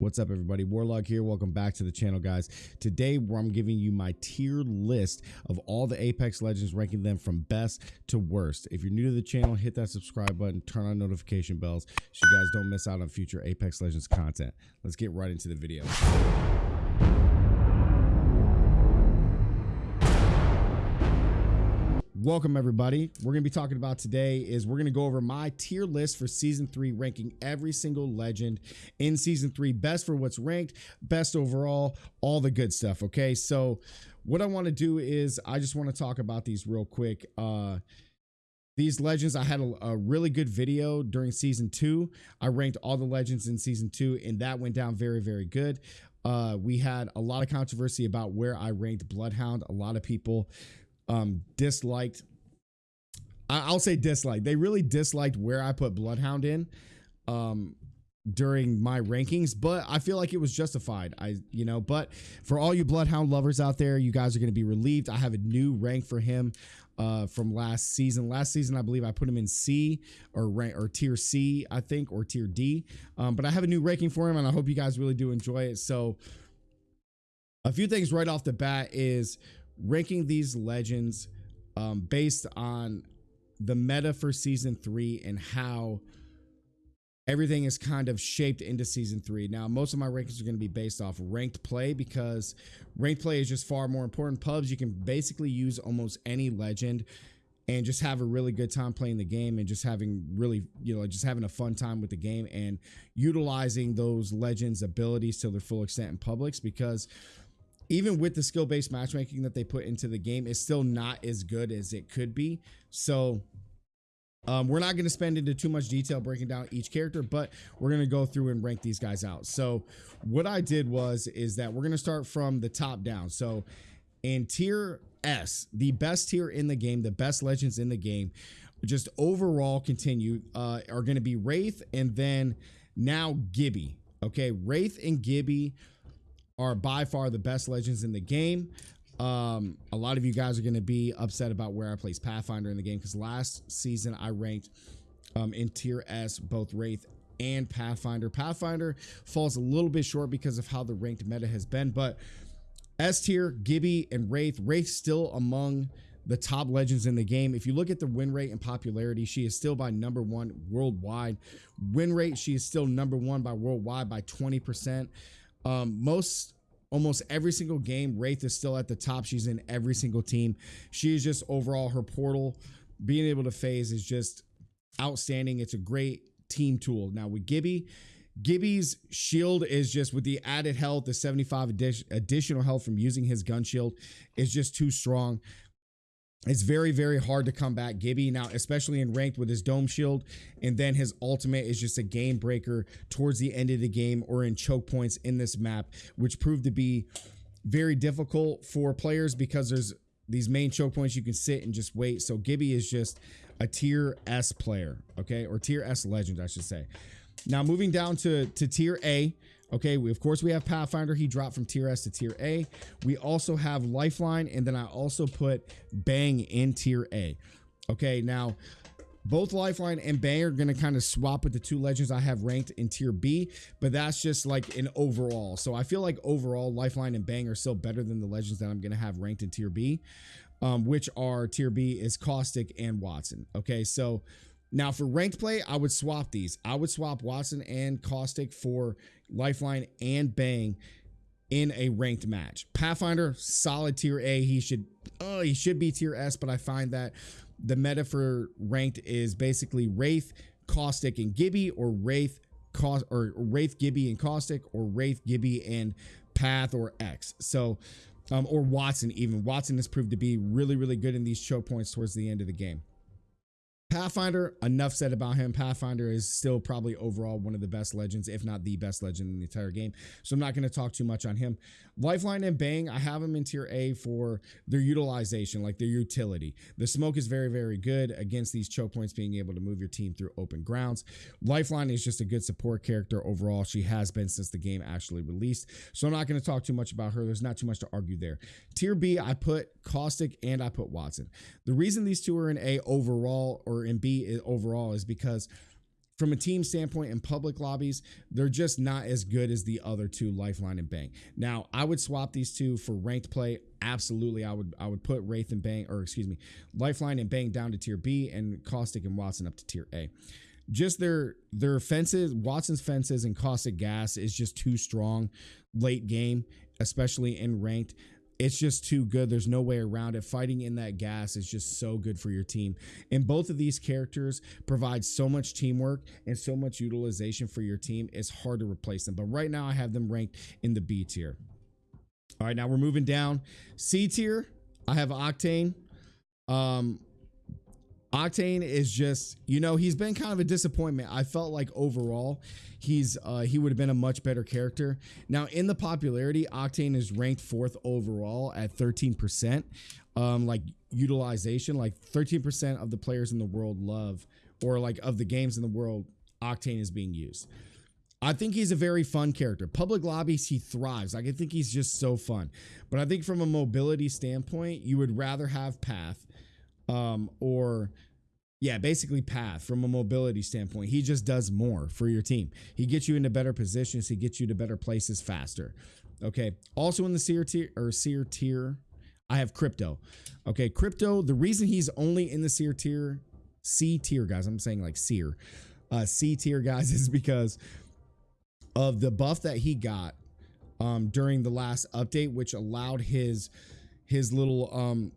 What's up, everybody? Warlock here. Welcome back to the channel, guys. Today, I'm giving you my tier list of all the Apex Legends, ranking them from best to worst. If you're new to the channel, hit that subscribe button, turn on notification bells so you guys don't miss out on future Apex Legends content. Let's get right into the video. Welcome everybody. We're going to be talking about today is we're going to go over my tier list for season 3 ranking every single legend in season 3 best for what's ranked, best overall, all the good stuff, okay? So what I want to do is I just want to talk about these real quick. Uh these legends, I had a, a, really good video during season two. I ranked all the legends in season two, and that went down very, very good. Uh, we had a lot of controversy about where I ranked Bloodhound. A lot of people um, disliked. I'll say disliked. They really disliked where I put Bloodhound in um, during my rankings, but I feel like it was justified. I, you know, but for all you Bloodhound lovers out there, you guys are going to be relieved. I have a new rank for him uh, from last season. Last season, I believe I put him in C or rank or tier C, I think, or tier D. Um, but I have a new ranking for him, and I hope you guys really do enjoy it. So, a few things right off the bat is ranking these legends um, based on the meta for season three and how everything is kind of shaped into season three. Now, most of my rankings are going to be based off ranked play because ranked play is just far more important. Pubs, you can basically use almost any legend and just have a really good time playing the game and just having really, you know, just having a fun time with the game and utilizing those legends' abilities to their full extent in publics because even with the skill based matchmaking that they put into the game, it's still not as good as it could be. So, um, we're not going to spend into too much detail breaking down each character, but we're going to go through and rank these guys out. So, what I did was is that we're going to start from the top down. So, in tier S, the best tier in the game, the best legends in the game, just overall continue uh, are going to be Wraith and then now Gibby. Okay, Wraith and Gibby are by far the best legends in the game. Um, a lot of you guys are going to be upset about where I placed Pathfinder in the game because last season I ranked um, in tier S both Wraith and Pathfinder. Pathfinder falls a little bit short because of how the ranked meta has been, but S tier, Gibby, and Wraith. Wraith still among the top legends in the game. If you look at the win rate and popularity, she is still by number one worldwide. Win rate, she is still number one by worldwide by 20%. Um, most almost every single game, Wraith is still at the top. She's in every single team. She is just overall her portal being able to phase is just outstanding. It's a great team tool. Now with Gibby, Gibby's shield is just with the added health, the 75 additional health from using his gun shield is just too strong. It's very, very hard to combat Gibby now, especially in ranked with his dome shield. And then his ultimate is just a game breaker towards the end of the game or in choke points in this map, which proved to be very difficult for players because there's these main choke points you can sit and just wait. So Gibby is just a tier S player, okay, or tier S legend, I should say. Now moving down to to tier A, Okay, we, of course we have Pathfinder. He dropped from tier S to tier A. We also have Lifeline, and then I also put Bang in tier A. Okay, now both Lifeline and Bang are going to kind of swap with the two legends I have ranked in tier B, but that's just like an overall. So I feel like overall Lifeline and Bang are still better than the legends that I'm going to have ranked in tier B, um, which are tier B is Caustic and Watson. Okay, so now for ranked play, I would swap these. I would swap Watson and Caustic for Lifeline and Bang in a ranked match. Pathfinder, solid tier A. He should oh, he should be tier S, but I find that the meta for ranked is basically Wraith, Caustic, and Gibby, or Wraith, Caust or Wraith, Gibby, and Caustic, or Wraith, Gibby, and Path or X. So um, or Watson even. Watson has proved to be really, really good in these choke points towards the end of the game. Pathfinder, enough said about him. Pathfinder is still probably overall one of the best legends, if not the best legend in the entire game. So I'm not going to talk too much on him. Lifeline and Bang, I have them in tier A for their utilization, like their utility. The smoke is very, very good against these choke points, being able to move your team through open grounds. Lifeline is just a good support character overall. She has been since the game actually released. So I'm not going to talk too much about her. There's not too much to argue there. Tier B, I put Caustic and I put Watson. The reason these two are in A overall or in B overall is because from a team standpoint in public lobbies, they're just not as good as the other two, Lifeline and Bang. Now, I would swap these two for ranked play. Absolutely, I would I would put Wraith and Bang, or excuse me, Lifeline and Bang down to tier B and Caustic and Watson up to tier A. Just their their fences, Watson's fences and Caustic Gas is just too strong late game, especially in ranked it's just too good. There's no way around it. Fighting in that gas is just so good for your team. And both of these characters provide so much teamwork and so much utilization for your team. It's hard to replace them. But right now, I have them ranked in the B tier. All right, now we're moving down. C tier, I have Octane. Um, Octane is just, you know, he's been kind of a disappointment. I felt like overall, he's uh, he would have been a much better character. Now, in the popularity, Octane is ranked fourth overall at 13%. Um, like utilization, like 13% of the players in the world love, or like of the games in the world, Octane is being used. I think he's a very fun character. Public lobbies, he thrives. Like, I think he's just so fun. But I think from a mobility standpoint, you would rather have Path um, or yeah, basically path from a mobility standpoint. He just does more for your team. He gets you into better positions. He gets you to better places faster. Okay. Also in the seer tier or seer tier, I have Crypto. Okay, Crypto. The reason he's only in the seer tier, C tier guys. I'm saying like seer, uh, C tier guys is because of the buff that he got um, during the last update, which allowed his his little um,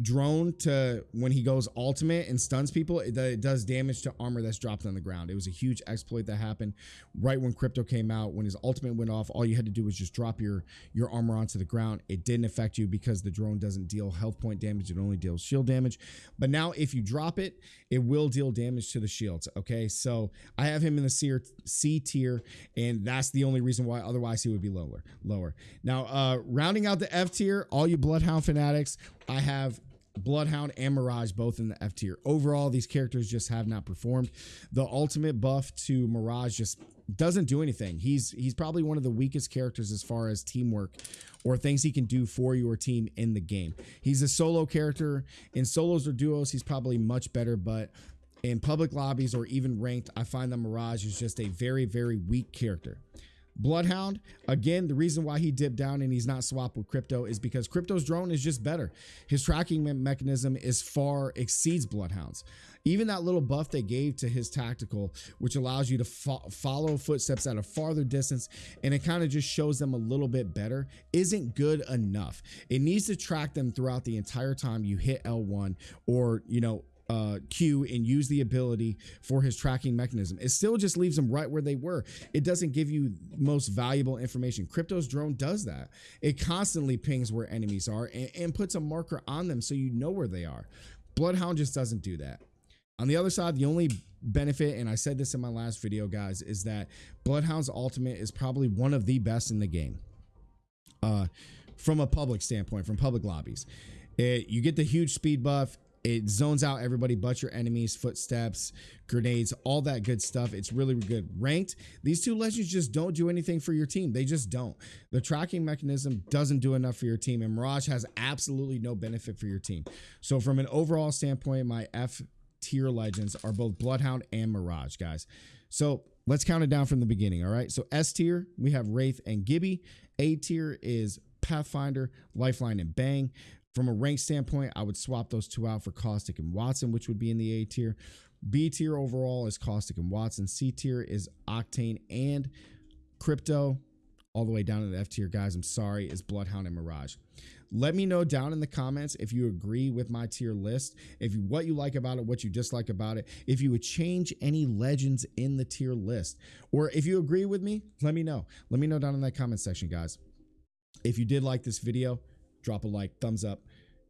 drone to when he goes ultimate and stuns people, it, it, does damage to armor that's dropped on the ground. It was a huge exploit that happened right when Crypto came out. When his ultimate went off, all you had to do was just drop your your armor onto the ground. It didn't affect you because the drone doesn't deal health point damage. It only deals shield damage. But now if you drop it, it will deal damage to the shields. Okay, so I have him in the C, C tier, and that's the only reason why. Otherwise, he would be lower. Lower. Now, uh, rounding out the F tier, all you Bloodhound fanatics, I have Bloodhound and Mirage both in the F tier. Overall, these characters just have not performed. The ultimate buff to Mirage just doesn't do anything. He's he's probably one of the weakest characters as far as teamwork or things he can do for your team in the game. He's a solo character. In solos or duos, he's probably much better, but in public lobbies or even ranked, I find that Mirage is just a very, very weak character. Bloodhound, again, the reason why he dipped down and he's not swapped with Crypto is because Crypto's drone is just better. His tracking mechanism is far exceeds Bloodhound's. Even that little buff they gave to his tactical, which allows you to fo follow footsteps at a farther distance, and it kind of just shows them a little bit better, isn't good enough. It needs to track them throughout the entire time you hit L1 or, you know, uh, Q and use the ability for his tracking mechanism. It still just leaves them right where they were. It doesn't give you most valuable information. Crypto's drone does that. It constantly pings where enemies are and, and puts a marker on them so you know where they are. Bloodhound just doesn't do that. On the other side, the only benefit, and I said this in my last video, guys, is that Bloodhound's ultimate is probably one of the best in the game. Uh, from a public standpoint, from public lobbies. It, you get the huge speed buff it zones out everybody but your enemies, footsteps, grenades, all that good stuff. It's really good. Ranked, these two legends just don't do anything for your team. They just don't. The tracking mechanism doesn't do enough for your team, and Mirage has absolutely no benefit for your team. So, from an overall standpoint, my F tier legends are both Bloodhound and Mirage, guys. So, let's count it down from the beginning. All right. So, S tier, we have Wraith and Gibby. A tier is Pathfinder, Lifeline, and Bang. From a rank standpoint, I would swap those two out for Caustic and Watson, which would be in the A tier. B tier overall is Caustic and Watson. C tier is Octane and Crypto. All the way down to the F tier, guys. I'm sorry, is Bloodhound and Mirage. Let me know down in the comments if you agree with my tier list, if you, what you like about it, what you dislike about it, if you would change any legends in the tier list, or if you agree with me, let me know. Let me know down in that comment section, guys. If you did like this video, drop a like, thumbs up.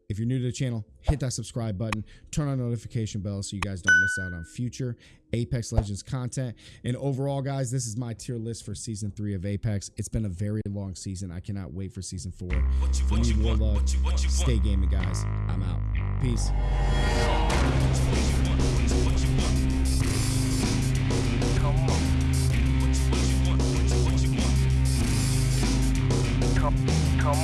If you're new to the channel, hit that subscribe button, turn on notification bell so you guys don't miss out on future Apex Legends content. And overall, guys, this is my tier list for season three of Apex. It's been a very long season. I cannot wait for season four. What you, what you want, love. What you, what you Stay gaming, guys. I'm out. Peace. Come.